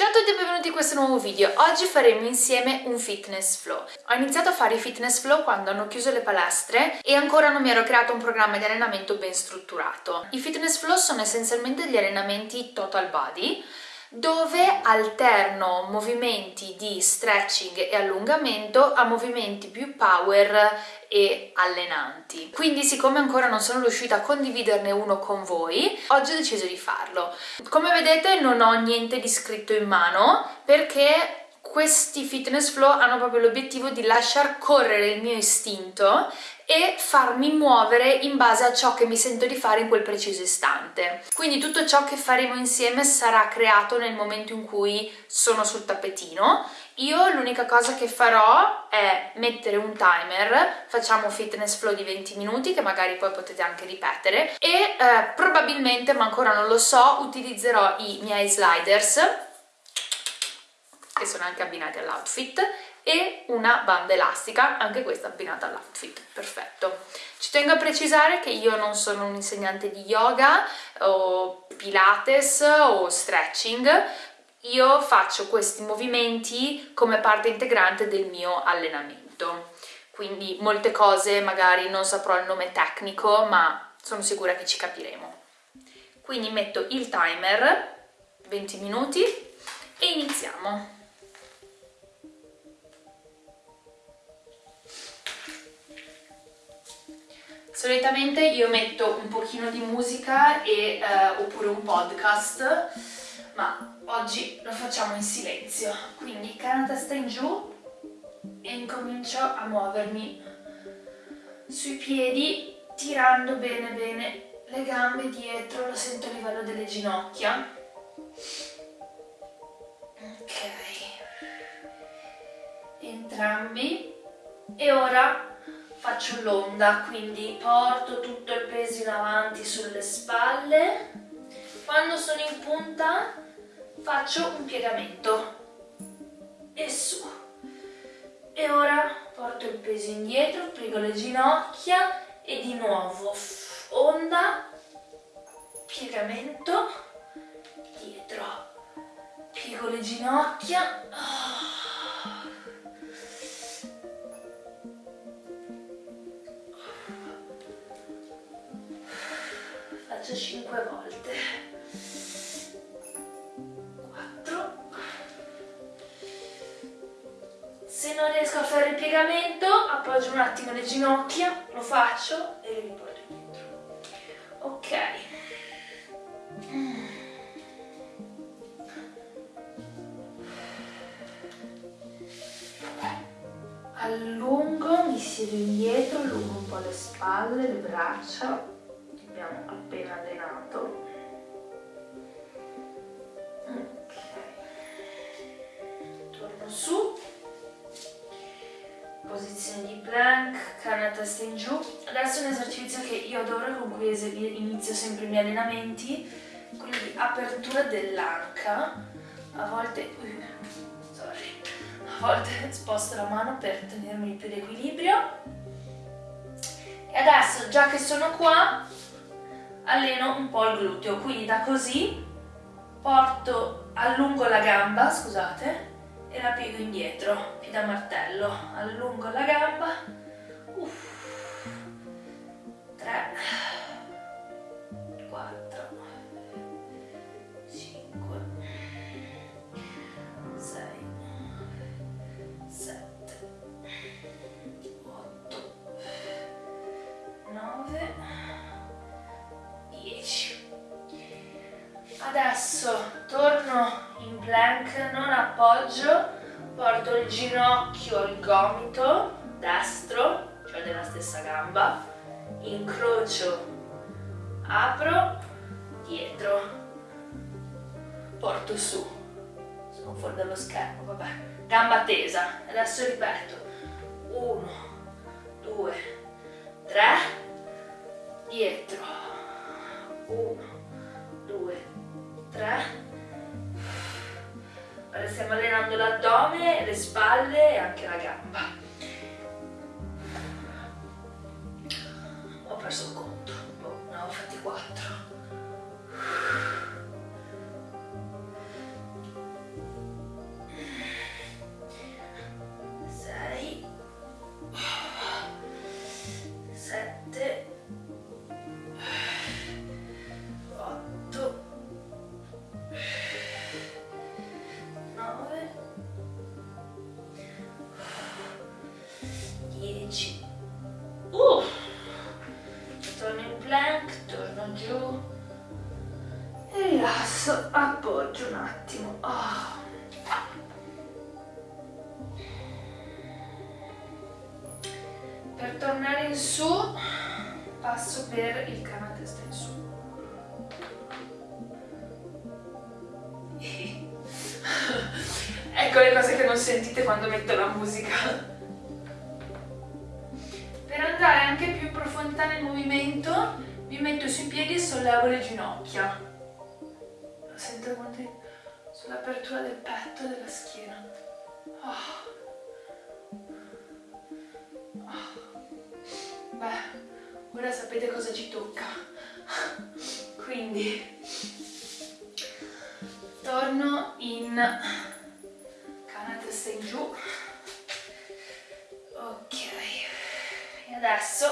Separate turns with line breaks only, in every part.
Ciao a tutti e benvenuti in questo nuovo video. Oggi faremo insieme un fitness flow. Ho iniziato a fare i fitness flow quando hanno chiuso le palestre e ancora non mi ero creato un programma di allenamento ben strutturato. I fitness flow sono essenzialmente degli allenamenti total body dove alterno movimenti di stretching e allungamento a movimenti più power e allenanti. Quindi siccome ancora non sono riuscita a condividerne uno con voi, oggi ho deciso di farlo. Come vedete non ho niente di scritto in mano perché questi fitness flow hanno proprio l'obiettivo di lasciar correre il mio istinto e farmi muovere in base a ciò che mi sento di fare in quel preciso istante. Quindi tutto ciò che faremo insieme sarà creato nel momento in cui sono sul tappetino. Io l'unica cosa che farò è mettere un timer, facciamo fitness flow di 20 minuti che magari poi potete anche ripetere e eh, probabilmente, ma ancora non lo so, utilizzerò i miei sliders che sono anche abbinati all'outfit e una banda elastica, anche questa abbinata all'outfit, perfetto. Ci tengo a precisare che io non sono un insegnante di yoga o pilates o stretching, io faccio questi movimenti come parte integrante del mio allenamento, quindi molte cose magari non saprò il nome tecnico, ma sono sicura che ci capiremo. Quindi metto il timer, 20 minuti, e iniziamo. Solitamente io metto un pochino di musica e, eh, oppure un podcast, ma oggi lo facciamo in silenzio. Quindi cara testa in giù e incomincio a muovermi sui piedi, tirando bene bene le gambe dietro, lo sento a livello delle ginocchia. Ok. Entrambi. E ora faccio l'onda, quindi porto tutto il peso in avanti sulle spalle. Quando sono in punta faccio un piegamento e su. E ora porto il peso indietro, piego le ginocchia e di nuovo onda, piegamento, dietro, piego le ginocchia. 5 volte. 4 se non riesco a fare il piegamento appoggio un attimo le ginocchia lo faccio e le riporto indietro. Ok. Allungo, mi siedo indietro, allungo un po' le spalle, le braccia testa in giù. Adesso è un esercizio che io adoro con cui inizio sempre i miei allenamenti. Quindi apertura dell'anca. A volte sorry. A volte sposto la mano per tenermi più d'equilibrio e adesso già che sono qua alleno un po' il gluteo, quindi da così porto, allungo la gamba, scusate, e la piego indietro, più da martello, allungo la gamba, uff, 3, 4, 5, 6, 7, 8, 9, adesso torno in plank non appoggio porto il ginocchio al gomito destro cioè della stessa gamba incrocio. Apro dietro. Porto su. Sono fuori dallo schermo vabbè. Gamba tesa. Adesso ripeto. 1 2 3 dietro. 1 2 3 ora stiamo allenando l'addome, le spalle e anche la gamba perso il conto, boh, ne avevo fatti quattro. gente. Ecco le cose che non sentite quando metto la musica. Per andare anche più in profondità nel movimento mi metto sui piedi e sollevo le ginocchia. Sento quanto sull'apertura del petto e della schiena. Oh. Oh. Beh, ora sapete cosa ci tocca. Quindi torno in adesso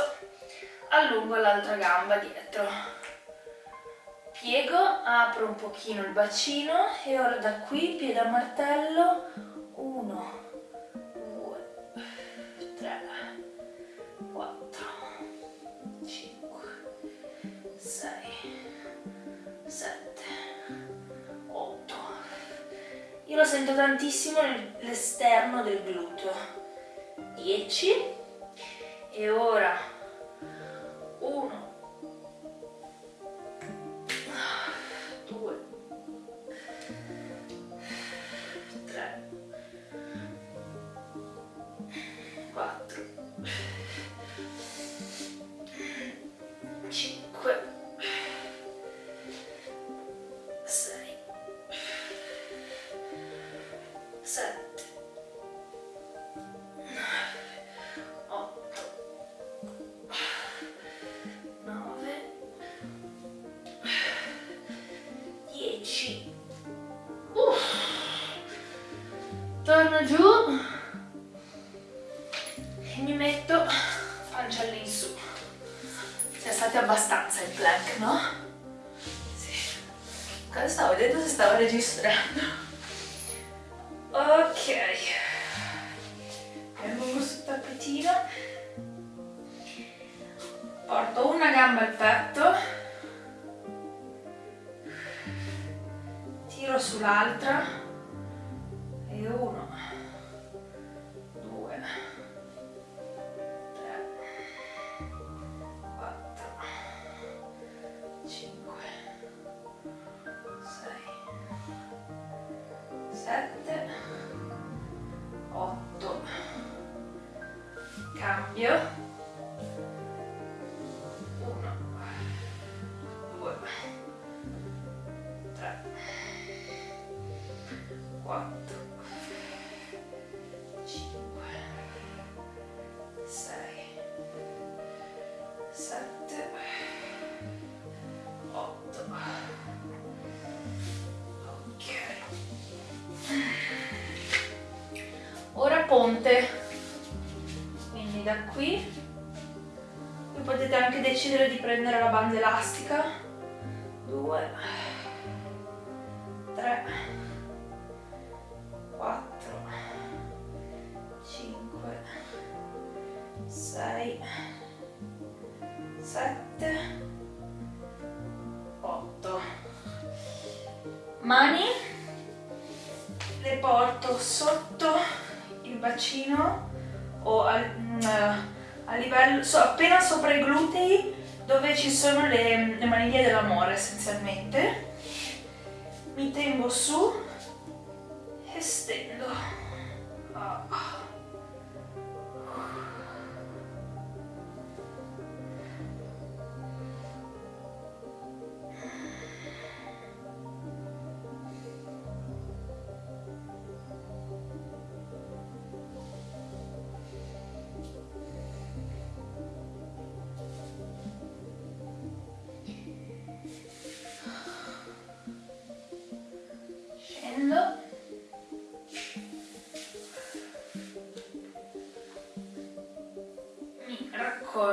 allungo l'altra gamba dietro. Piego, apro un pochino il bacino e ora da qui piede a martello 1 2 3 4 5 6 7 8 io lo sento tantissimo l'esterno del gluteo. 10 e ora 1 pancia all'insù siamo stati abbastanza in plank no? sì. Cosa stavo vedendo se stavo registrando? Ok. Vengo sul tappetino. Porto una gamba al petto. Tiro sull'altra. E uno, 6 7 8 mani. Le porto sotto il bacino o al, mm, a livello so, appena sopra i glutei dove ci sono le, le maniglie dell'amore essenzialmente. Mi tengo su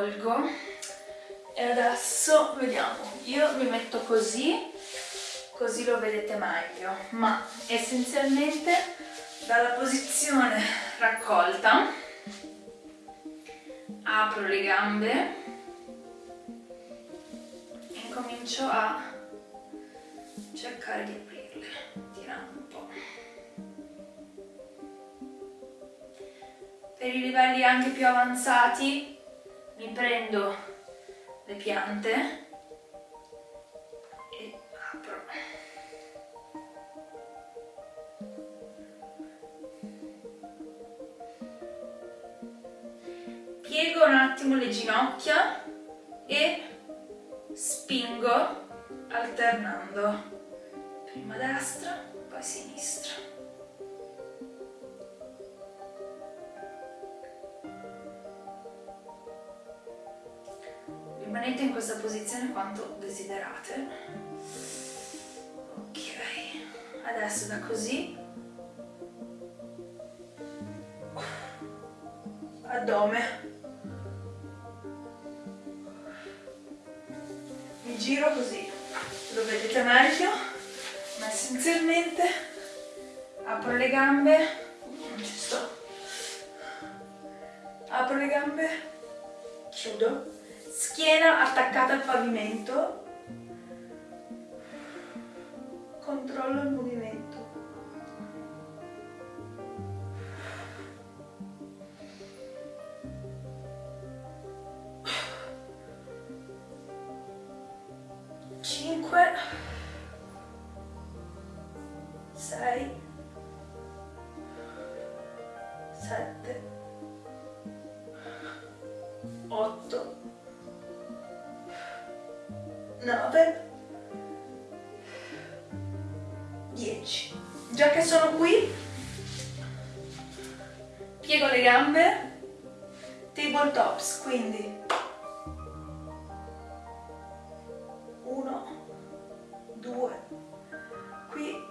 tolgo e adesso vediamo io mi metto così così lo vedete meglio. Ma essenzialmente dalla posizione raccolta apro le gambe e comincio a cercare di aprirle tirando un po' per i livelli anche più avanzati mi prendo le piante e apro. Piego un attimo le ginocchia e spingo alternando prima destra, poi sinistra. Rimanete in questa posizione quanto desiderate. Ok, adesso da così. Addome. Mi giro così, lo vedete meglio, ma essenzialmente apro le gambe, non ci sto, apro le gambe, chiudo schiena attaccata al pavimento, controllo il movimento. 9 10 già che sono qui piego le gambe tabletops quindi 1 2 qui.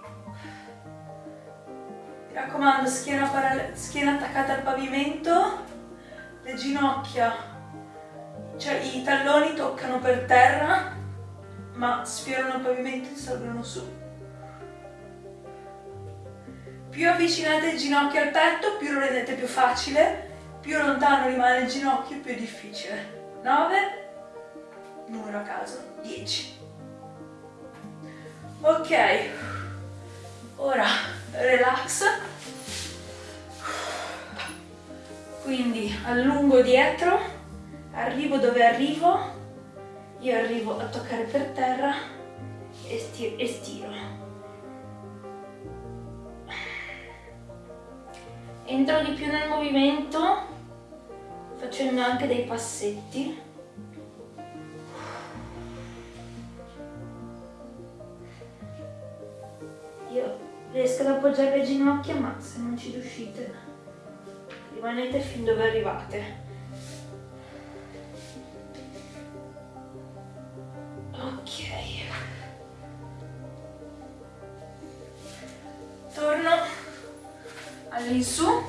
Mi raccomando schiena, schiena attaccata al pavimento le ginocchia cioè i talloni toccano per terra ma sfiorano il pavimento e salgono su. Più avvicinate il ginocchio al petto, più lo rendete più facile, più lontano rimane il ginocchio, più è difficile. 9, numero a caso, 10. Ok, ora relax, quindi allungo dietro, arrivo dove arrivo, io arrivo a toccare per terra e stiro, e stiro. Entro di più nel movimento facendo anche dei passetti. Io riesco ad appoggiare le ginocchia ma se non ci riuscite rimanete fin dove arrivate. All'insù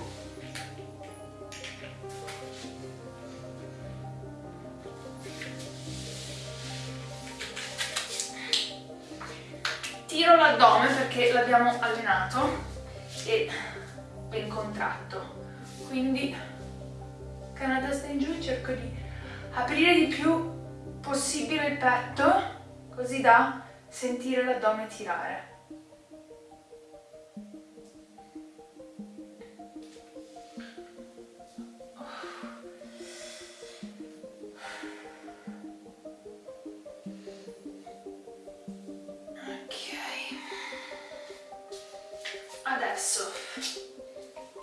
tiro l'addome perché l'abbiamo allenato e ben contratto. Quindi canna testa in giù cerco di aprire di più possibile il petto così da sentire l'addome tirare adesso.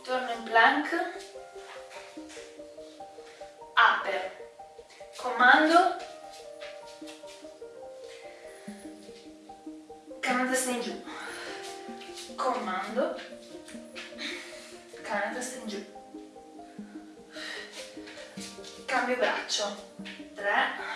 Torno in plank. Upper. Comando. Canna testa in giù. Comando. Canna testa in giù. Cambio braccio. 3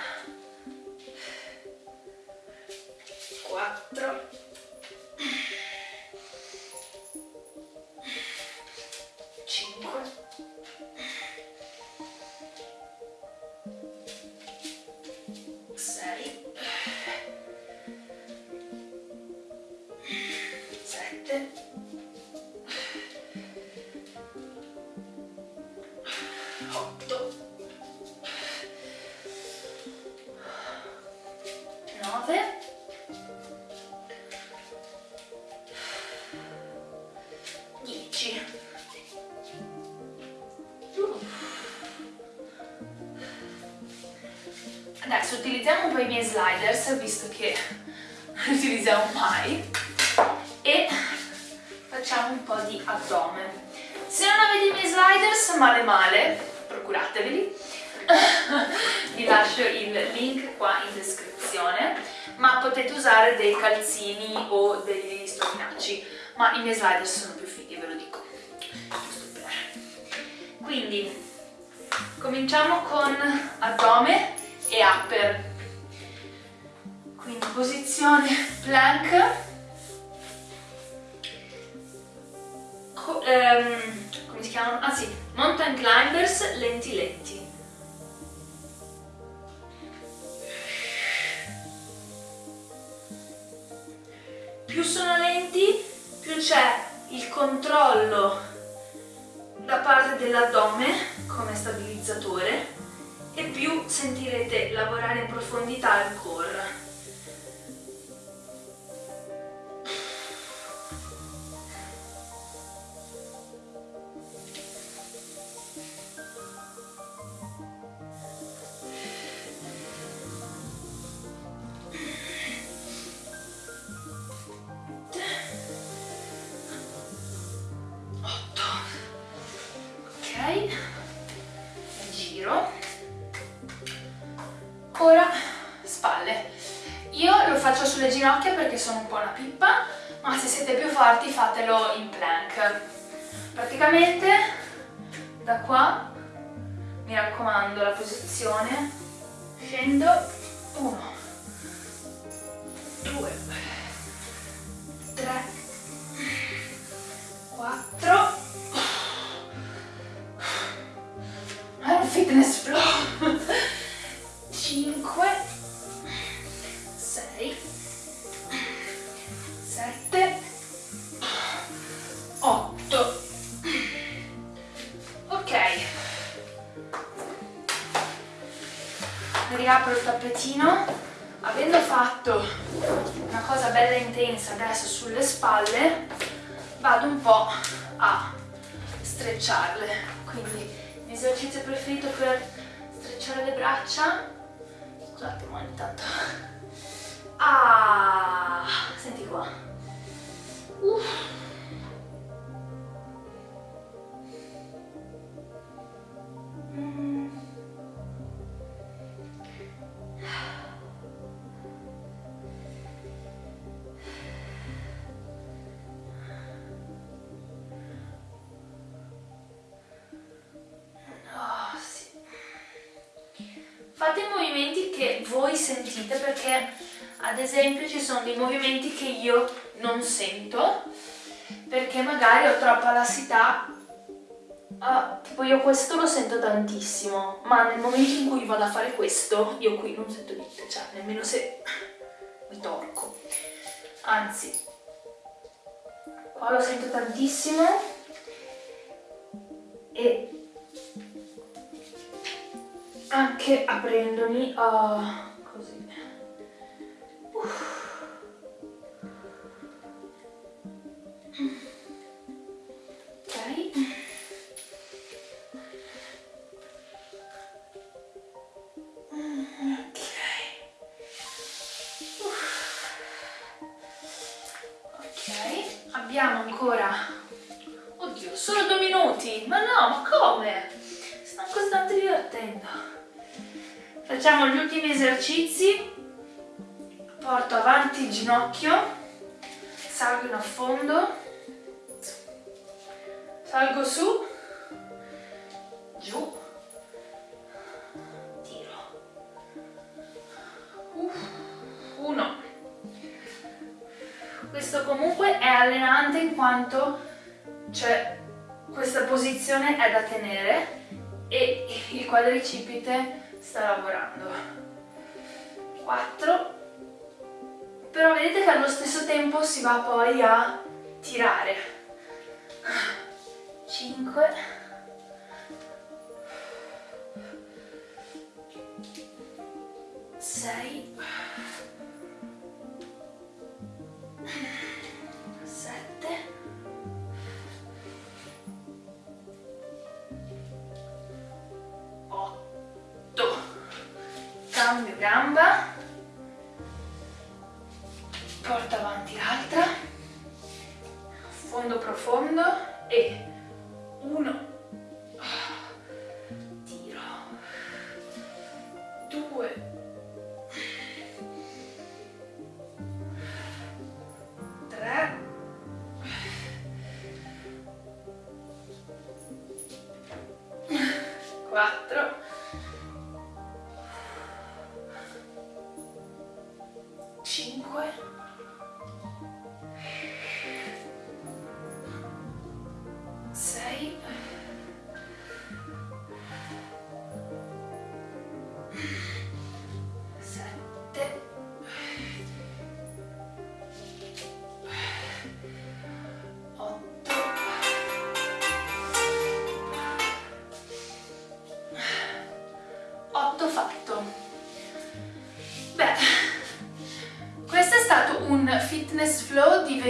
po' i miei sliders, visto che li utilizziamo mai, e facciamo un po' di addome. Se non avete i miei sliders, male male, procurateveli. Vi lascio il link qua in descrizione, ma potete usare dei calzini o degli stropinacci, ma i miei sliders sono più fighi, ve lo dico. Quindi, cominciamo con addome e upper. Quindi posizione plank, Co ehm, come si chiamano? Ah sì, mountain climbers lenti lenti. Più sono lenti, più c'è il controllo da parte dell'addome come stabilizzatore e più sentirete lavorare in profondità il core.
Fatelo in scusate ma ogni tanto ah senti qua. Uff. Fate i movimenti voi sentite perché ad esempio ci sono dei movimenti che io non sento perché magari ho troppa lassità. Ah, tipo io questo lo sento tantissimo ma nel momento in cui vado a fare questo io qui non sento niente cioè nemmeno se mi torco anzi qua lo sento tantissimo e anche aprendomi uh, salgo su. Giù. Tiro. Uff, uno. Questo comunque è allenante in quanto cioè, questa posizione è da tenere e il quadricipite sta lavorando. 4 però vedete che allo stesso tempo si va poi a tirare 5 6 cambio gamba, porta avanti l'altra, fondo profondo e uno,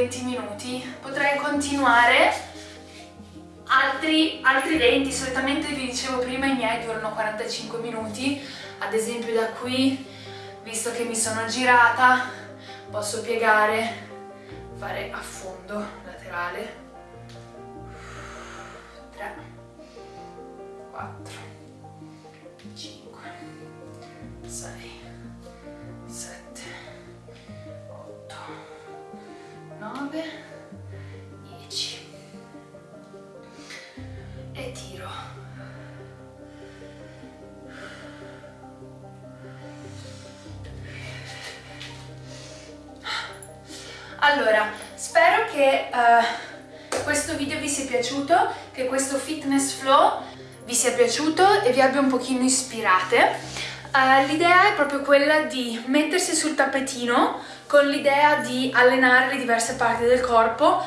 20 minuti. Potrei continuare. Altri, altri 20, solitamente vi dicevo prima i miei durano 45 minuti, ad esempio da qui, visto che mi sono girata, posso piegare, fare a fondo laterale, 3, 4, Allora, spero che eh, questo video vi sia piaciuto, che questo fitness flow vi sia piaciuto e vi abbia un pochino ispirate. Eh, l'idea è proprio quella di mettersi sul tappetino con l'idea di allenare le diverse parti del corpo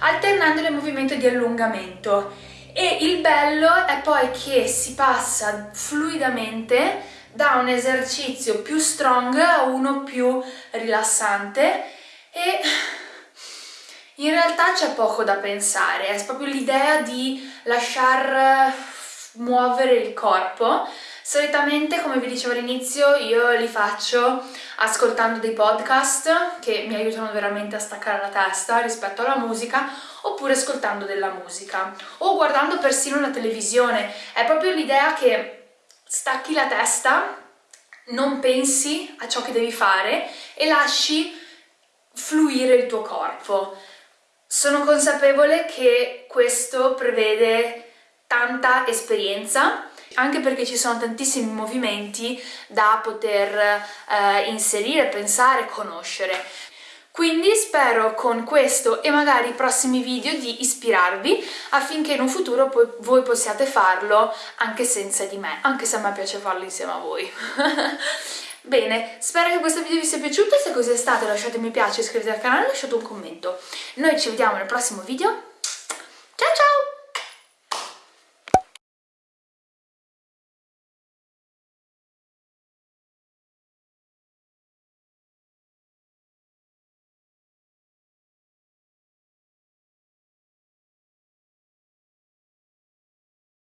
alternando il movimento di allungamento e il bello è poi che si passa fluidamente da un esercizio più strong a uno più rilassante e in realtà c'è poco da pensare, è proprio l'idea di lasciar muovere il corpo. Solitamente, come vi dicevo all'inizio, io li faccio ascoltando dei podcast che mi aiutano veramente a staccare la testa rispetto alla musica oppure ascoltando della musica o guardando persino la televisione. È proprio l'idea che stacchi la testa, non pensi a ciò che devi fare e lasci fluire il tuo corpo. Sono consapevole che questo prevede tanta esperienza, anche perché ci sono tantissimi movimenti da poter eh, inserire, pensare, conoscere. Quindi spero con questo e magari i prossimi video di ispirarvi affinché in un futuro poi voi possiate farlo anche senza di me, anche se a me piace farlo insieme a voi. Bene, spero che questo video vi sia piaciuto, se così è stato lasciate mi piace, iscrivetevi al canale e lasciate un commento. Noi ci vediamo nel prossimo video,